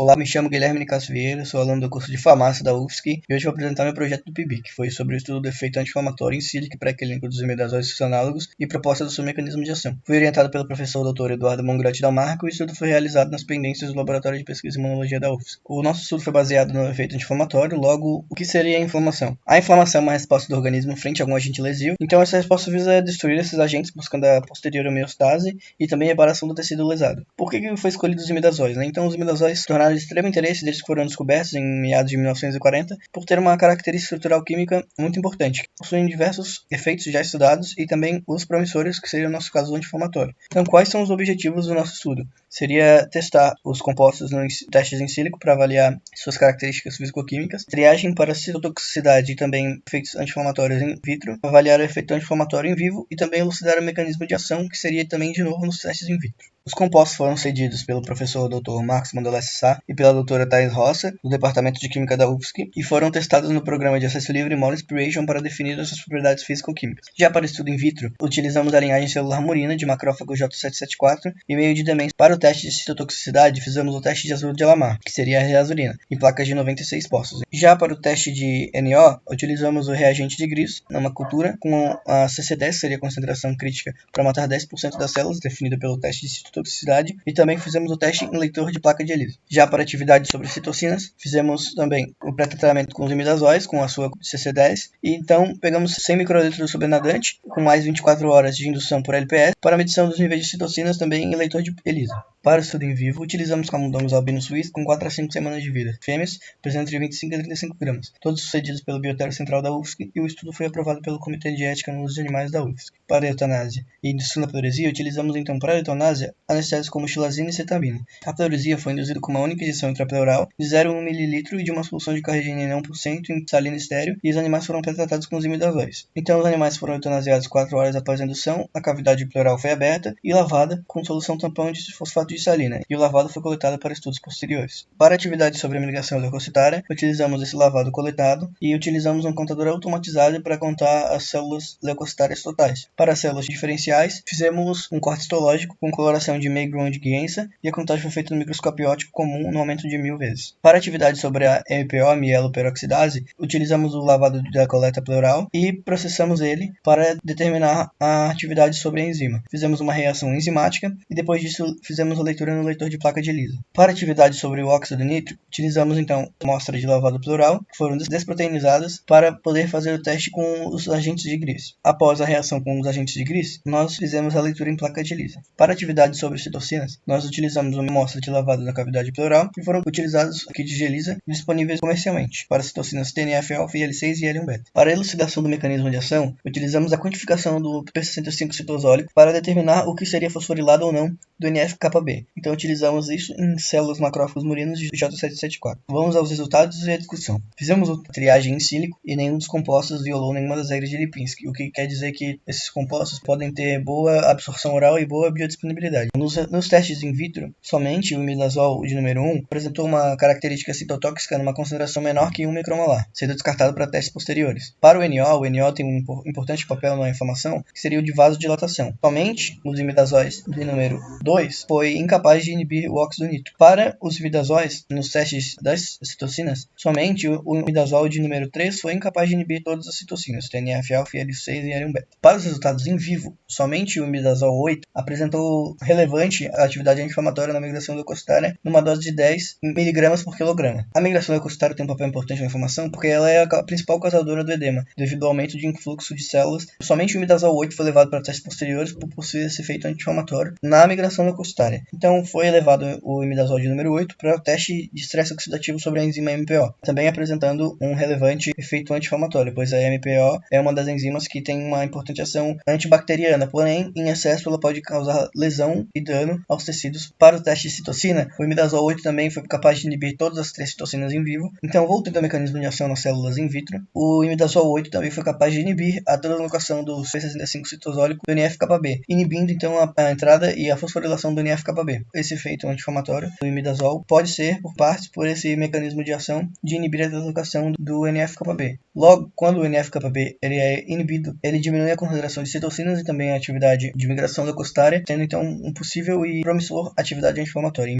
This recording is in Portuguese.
Olá, me chamo Guilherme Nicasso Vieira, sou aluno do curso de farmácia da UFSC e hoje vou apresentar meu projeto do PIBIC, que foi sobre o estudo do efeito anti-inflamatório em sílica pré-clínico dos imidazóis análogos e proposta do seu mecanismo de ação. Fui orientado pelo professor Dr. Eduardo Mongrotti Dalmarco e o estudo foi realizado nas pendências do Laboratório de Pesquisa e Imunologia da UFSC. O nosso estudo foi baseado no efeito anti-inflamatório, logo, o que seria a inflamação? A inflamação é uma resposta do organismo frente a algum agente lesivo, então essa resposta visa destruir esses agentes buscando a posterior homeostase e também a reparação do tecido lesado. Por que foi escolhido os imidazóis? Né? Então, os imidazóis tornaram de extremo interesse deles foram descobertos em meados de 1940 por ter uma característica estrutural química muito importante. Possuem diversos efeitos já estudados e também os promissores, que seria o nosso caso anti-inflamatório. Então, quais são os objetivos do nosso estudo? Seria testar os compostos nos testes em sílico para avaliar suas características físico-químicas, triagem para citotoxicidade e também efeitos anti-inflamatórios in vitro, avaliar o efeito anti-inflamatório em vivo e também elucidar o mecanismo de ação, que seria também de novo nos testes in vitro. Os compostos foram cedidos pelo professor Dr. Marcos Mandolessi Sá e pela doutora Thais Roça, do Departamento de Química da UFSC, e foram testados no programa de acesso livre Mole Inspiration para definir suas propriedades físico-químicas. Já para o estudo in vitro, utilizamos a linhagem celular murina de macrófago J774 e meio de demência. Para o teste de citotoxicidade, fizemos o teste de azul de Alamar, que seria a reazurina, em placas de 96 postos. Já para o teste de NO, utilizamos o reagente de Gris numa cultura com a CC10, seria a concentração crítica para matar 10% das células, definida pelo teste de citotoxicidade toxicidade e também fizemos o teste em leitor de placa de ELISA. Já para atividade sobre citocinas, fizemos também o pré-tratamento com os imidazóis, com a sua CC10, e então pegamos 100 microlitros do sobrenadante, com mais 24 horas de indução por LPS, para medição dos níveis de citocinas também em leitor de ELISA. Para o estudo em vivo, utilizamos camundongos albinos suíços com 4 a 5 semanas de vida. Fêmeas pesam entre 25 e 35 gramas, todos sucedidos pelo Biotério Central da UFSC e o estudo foi aprovado pelo Comitê de Ética no Uso de Animais da UFSC. Para a eutanásia e indução da pleurisia, utilizamos então para a eutanásia anestésicos como xilazina e cetabina. A pleurisia foi induzida com uma única injeção intrapleural de 0,1 ml e de uma solução de carregenina 1% em salina estéreo e os animais foram tratados com os. Então os animais foram eutanasiados 4 horas após a indução, a cavidade pleural foi aberta e lavada com solução tampão de fosfato de salina e o lavado foi coletado para estudos posteriores. Para atividades sobre a migração leucocitária, utilizamos esse lavado coletado e utilizamos um contador automatizado para contar as células leucocitárias totais. Para as células diferenciais, fizemos um corte histológico com coloração de Maigron de Guienza e a contagem foi feita no microscópio óptico comum no aumento de mil vezes. Para atividades sobre a MPO, mieloperoxidase, utilizamos o lavado da coleta pleural e processamos ele para determinar a atividade sobre a enzima. Fizemos uma reação enzimática e depois disso fizemos a leitura no leitor de placa de ELISA. Para atividades sobre o óxido nítrico, utilizamos então amostras de lavado plural, que foram desproteinizadas, para poder fazer o teste com os agentes de Gris. Após a reação com os agentes de Gris, nós fizemos a leitura em placa de ELISA. Para atividades sobre citocinas, nós utilizamos uma amostra de lavado na cavidade pleural e foram utilizados kits de ELISA disponíveis comercialmente para citocinas TNF-alfa, IL-6 e L1-beta. Para a elucidação do mecanismo de ação, utilizamos a quantificação do P65 citosólico para determinar o que seria fosforilado ou não do NF-κB. Então utilizamos isso em células macrófagos murinos de J774. Vamos aos resultados e à discussão. Fizemos a triagem em sílico e nenhum dos compostos violou nenhuma das regras de Lipinski, o que quer dizer que esses compostos podem ter boa absorção oral e boa biodisponibilidade. Nos, nos testes in vitro, somente o imidazol de número 1 apresentou uma característica citotóxica numa concentração menor que 1 micromolar, sendo descartado para testes posteriores. Para o NO, o NO tem um importante papel na inflamação, que seria o de vasodilatação. Somente os imidazóis de número 2 foi incapaz de inibir o óxido nítrico. Para os imidazóis, nos testes das citocinas, somente o imidazol de número 3 foi incapaz de inibir todas as citocinas, TNF-alfa, IL-6 e L1-beta. Para os resultados em vivo, somente o imidazol 8 apresentou relevante atividade anti-inflamatória na migração leucocitária numa dose de 10 mg por quilograma. A migração leucocitária tem um papel importante na inflamação porque ela é a principal causadora do edema, devido ao aumento de influxo de células. Somente o imidazol 8 foi levado para testes posteriores por possuir esse efeito anti-inflamatório na migração leucocitária. Então, foi elevado o imidazol de número 8 para o teste de estresse oxidativo sobre a enzima MPO, também apresentando um relevante efeito anti-inflamatório, pois a MPO é uma das enzimas que tem uma importante ação antibacteriana, porém, em excesso ela pode causar lesão e dano aos tecidos. Para o teste de citocina, o imidazol 8 também foi capaz de inibir todas as três citocinas em vivo, então, voltando ao mecanismo de ação nas células in vitro, o imidazol 8 também foi capaz de inibir a translocação do C65 citosólico do NF-κB, inibindo então a, a entrada e a fosforilação do NF-κB. Esse esse efeito anti-inflamatório do imidazol pode ser, por partes, por esse mecanismo de ação de inibir a deslocação do NF-κB. Logo, quando o NF-κB ele é inibido, ele diminui a concentração de citocinas e também a atividade de migração leucocitária, tendo então um possível e promissor atividade anti-inflamatória.